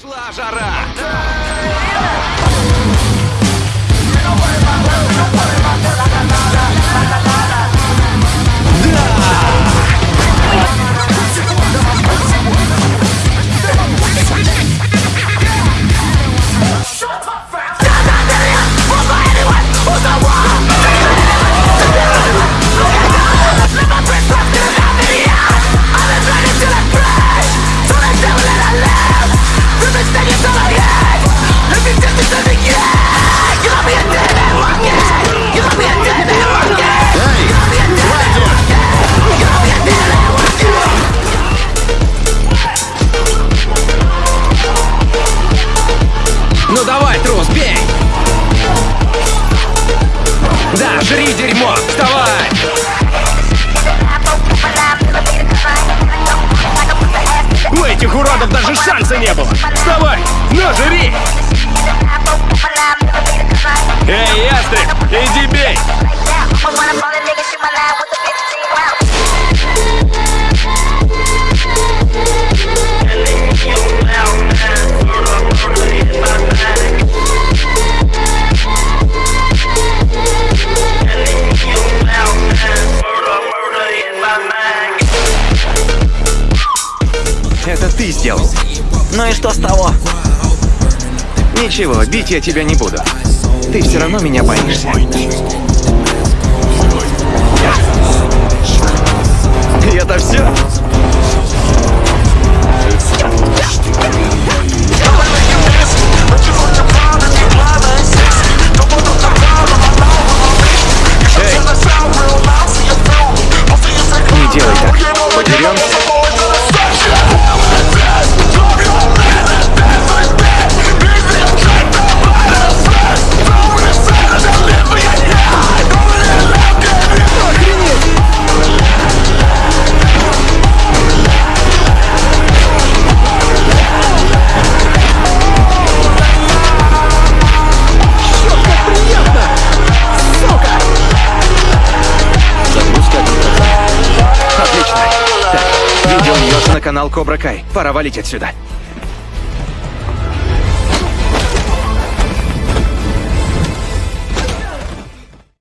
Пошла жара! Ну жри дерьмо! Вставай! У этих уродов даже шанса не было! Вставай! На, жри! Эй, ястреб, иди бей! Это ты сделал. Ну и что с того? Ничего, бить я тебя не буду. Ты все равно меня боишься. На канал Кобра Кай. Пора валить отсюда.